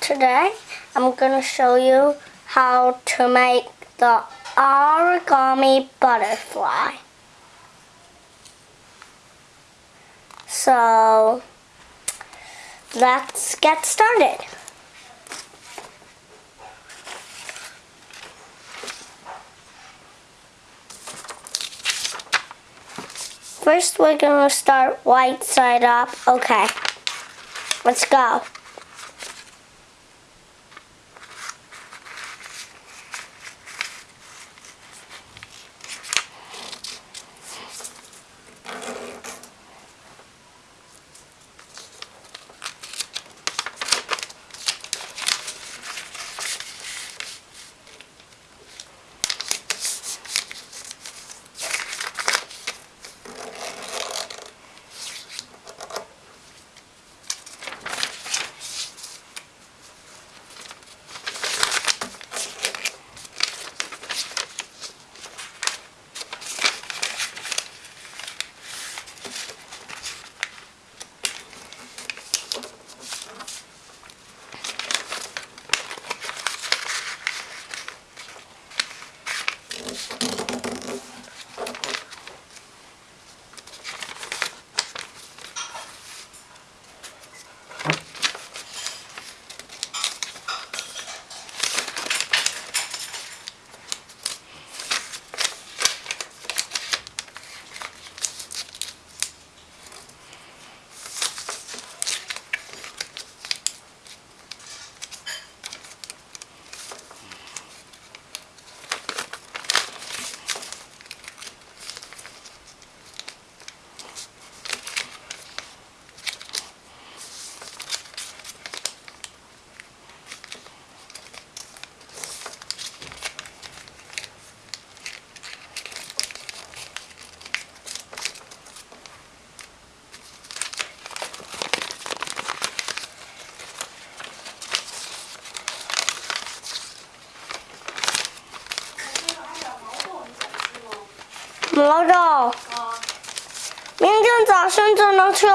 Today I'm going to show you how to make the origami butterfly. So let's get started. First we're going to start white side up. Okay, let's go. 毛豆，明天早上就能吃。